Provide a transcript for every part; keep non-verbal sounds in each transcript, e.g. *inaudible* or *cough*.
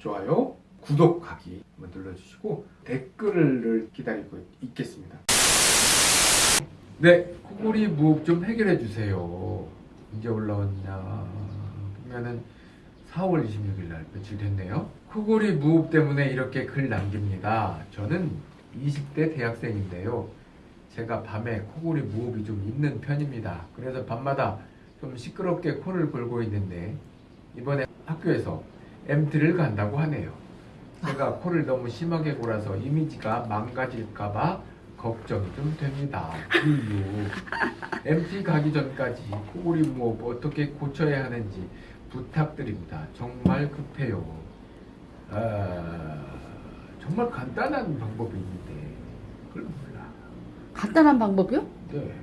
좋아요, 구독하기 눌러주시고 댓글을 기다리고 있겠습니다. 네, 코골이 무호흡 좀 해결해 주세요. 언제 올라왔냐 보면은 4월 26일 날 며칠 됐네요. 코골이 무호흡 때문에 이렇게 글 남깁니다. 저는 20대 대학생인데요. 제가 밤에 코골이 무호흡이 좀 있는 편입니다. 그래서 밤마다 좀 시끄럽게 코를 골고 있는데 이번에 학교에서 MT를 간다고 하네요. 제가 코를 너무 심하게 골아서 이미지가 망가질까봐 걱정이 좀 됩니다. 유유. MT 가기 전까지 코골이 무호흡 어떻게 고쳐야 하는지 부탁드립니다. 정말 급해요. 아, 정말 간단한 방법이 있는데 그걸 몰라. 간단한 방법이요? 네.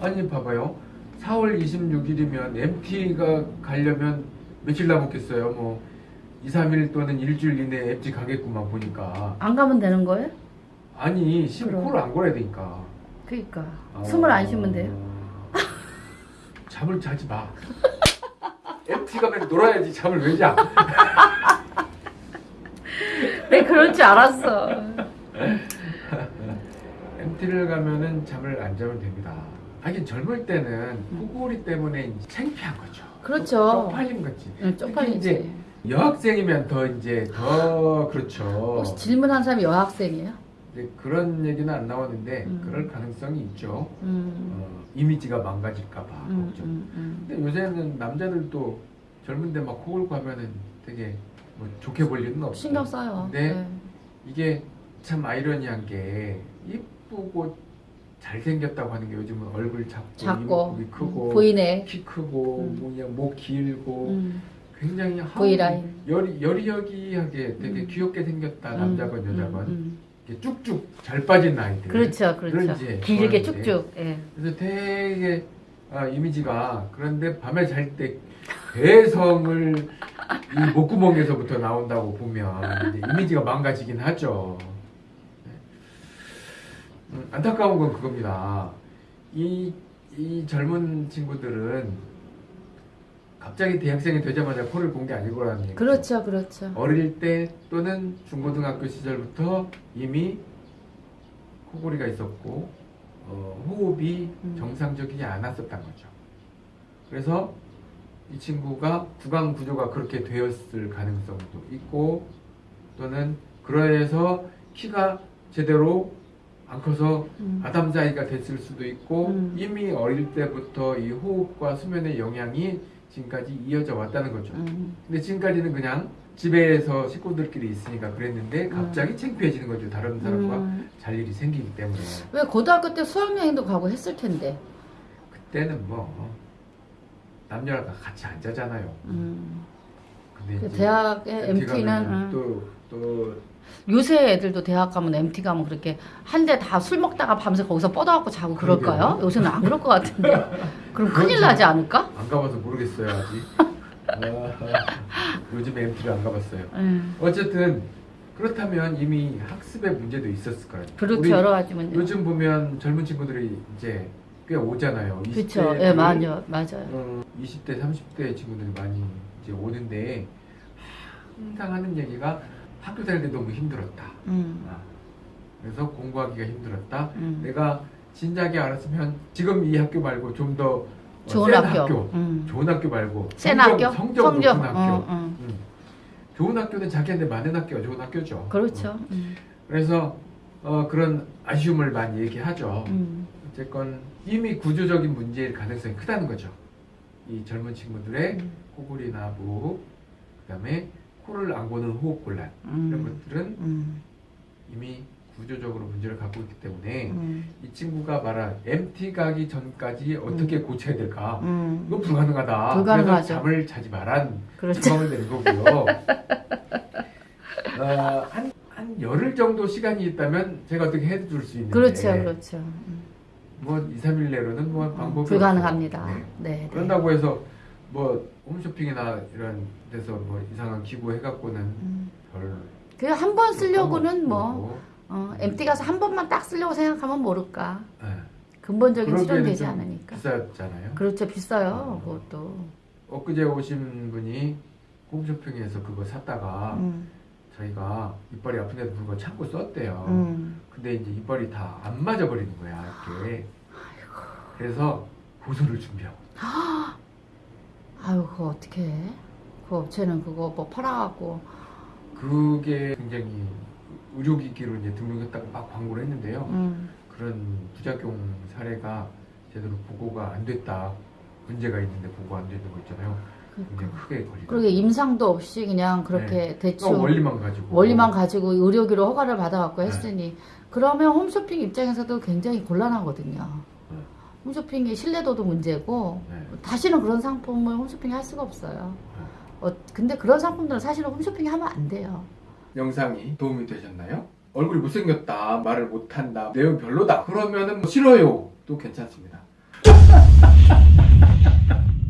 아니 봐봐요. 4월 26일이면 MT가 가려면 며칠 남았겠어요. 뭐 2, 3일 또는 일주일 이내에 MT 가겠구만 보니까. 안 가면 되는 거예요? 아니 심 그럼. 코를 안 골아야 되니까. 그러니까 어, 숨을 안 쉬면 돼요. *laughs* 잠을 자지 마. MT 가면 놀아야지 잠을 왜 자? 내 *laughs* 그럴 줄 알았어. *laughs* MT를 가면은 잠을 안 자면 됩니다. 하긴 젊을 때는 코골이 때문에 창피한 거죠. 그렇죠. 쪽팔린 거지. 응, 이제 쪽팔리지. 여학생이면 더 이제 더 그렇죠. 혹시 질문한 사람이 여학생이에요? 이제 그런 얘기는 안 나오는데 음. 그럴 가능성이 있죠. 음, 어, 이미지가 망가질까 봐 음, 걱정. 음, 음. 근데 요새는 남자들도 젊은데 막 코골 가면은 되게 뭐 좋게 볼 일은 없어. 신경 써요. 네. 네. 이게 참 아이러니한 게 이쁘고 잘생겼다고 하는 게 요즘은 얼굴 작고, 작고 이목구비 크고 음, 보이네. 키 크고 음. 뭐냐 목 길고 음, 굉장히 V라인. 여리 여리여기하게 되게 음. 귀엽게 생겼다 음, 남자건 음, 여자건 음. 이렇게 쭉쭉 잘 빠진 아이들 그렇죠, 그렇죠. 길게. 쭉쭉. 예. 그래서 되게 아, 이미지가 그런데 밤에 잘때 괴성을 이 목구멍에서부터 나온다고 보면 이미지가 망가지긴 하죠. 네. 음, 안타까운 건 그겁니다. 이, 이 젊은 친구들은 갑자기 대학생이 되자마자 코를 본 게 아니고라는 얘기죠. 그렇죠, 그렇죠. 어릴 때 또는 중고등학교 시절부터 이미 코골이가 있었고 어, 호흡이 음. 정상적이지 않았었던 거죠. 그래서 이 친구가 구강 구조가 그렇게 되었을 가능성도 있고 또는 그러해서 키가 제대로 안 커서 음. 아담자이가 됐을 수도 있고 음. 이미 어릴 때부터 이 호흡과 수면의 영향이 지금까지 이어져 왔다는 거죠. 음. 근데 지금까지는 그냥 집에서 식구들끼리 있으니까 그랬는데 갑자기 창피해지는 거죠. 다른 사람과 음. 잘 일이 생기기 때문에. 왜 고등학교 때 수학여행도 가고 했을 텐데. 그때는 뭐 남녀가 같이 안 자잖아요. 음. 근데 그 대학의 MT MT는 또, 또 요새 애들도 대학 가면 MT 가면 그렇게 한 대 다 술 먹다가 밤새 거기서 뻗어갖고 자고 그럴까요? 요새는 안 그럴 것 같은데. 그럼 큰일 좀- 나지 않을까? 안 가봐서 모르겠어요 아직. 아, 요즘 MT를 안 가봤어요. 음. 어쨌든 그렇다면 이미 학습의 문제도 있었을 거예요. 그렇죠 여러 가지 문제. 요즘 보면 젊은 친구들이 이제 꽤 오잖아요. 그렇죠. 20대 예, 맞아요, 맞아요. 어, 20대, 30대 친구들이 많이 이제 오는데 항상 하는 얘기가 학교 다닐 때 너무 힘들었다. 음. 아, 그래서 공부하기가 힘들었다. 음. 내가 진작에 알았으면 지금 이 학교 말고 좀 더 좋은 센 학교. 음. 좋은 학교 말고 센 성적, 학교? 성적 높은 학교. 어, 어. 음. 좋은 학교는 자기한테 맞는 학교가 좋은 학교죠. 어. 그렇죠. 음. 그래서 어, 그런 아쉬움을 많이 얘기하죠. 음. 어쨌건 이미 구조적인 문제일 가능성이 크다는 거죠. 이 젊은 친구들의 음. 코골이나 무호흡, 그다음에 코를 안 고는 호흡 곤란 이런 음. 것들은 음. 이미 구조적으로 문제를 갖고 있기 때문에 음. 이 친구가 말한 MT 가기 전까지 어떻게 고쳐야 될까? 음. 이거 불가능하다. 불가능하죠. 그래서 잠을 자지 말란 그렇죠. 주방을 내는 거고요. *laughs* 어, 한, 한 열흘 정도 시간이 있다면 제가 어떻게 해줄 수 있는데 그렇죠, 그렇죠. 음. 뭐 2, 3일 내로는 뭐 방법이 불가능합니다. 네. 네. 네. 그런다고 해서 뭐 홈쇼핑이나 이런 데서 뭐 이상한 기구 해갖고는 음. 별 그냥 한 번 쓰려고는 뭐 어, MT 가서 한 번만 딱 쓰려고 생각하면 모를까. 예. 근본적인 좀 않으니까. 비싸잖아요. 그렇죠, 비싸요. 어. 그것도. 엊그제 오신 분이 홈쇼핑에서 그거 샀다가 음, 자기가 이빨이 아픈데도 불구하고 참고 썼대요. 음. 근데 이제 이빨이 다 안 맞아 버리는 거야 이렇게. 그래서 고소를 준비하고. 아유 그거 어떻게 해? 그 업체는 그거 뭐 팔아갖고 그게 굉장히 의료기기로 이제 등록했다고 막 광고를 했는데요. 음, 그런 부작용 사례가 제대로 보고가 안 됐다. 문제가 있는데 보고 안 되는 거 있잖아요. 굉장히 크게 걸리다. 그러게 임상도 없이 그냥 그렇게 대충 어, 원리만 가지고. 원리만 가지고 의료기로 허가를 받아갖고 네. 했으니 그러면 홈쇼핑 입장에서도 굉장히 곤란하거든요. 네. 홈쇼핑의 신뢰도도 문제고 네. 다시는 그런 상품을 홈쇼핑에 할 수가 없어요. 어, 근데 그런 상품들은 사실은 홈쇼핑에 하면 안 돼요. 영상이 도움이 되셨나요? 얼굴이 못생겼다, 말을 못한다, 내용 별로다. 그러면 은 뭐 싫어요. 또 괜찮습니다. *laughs*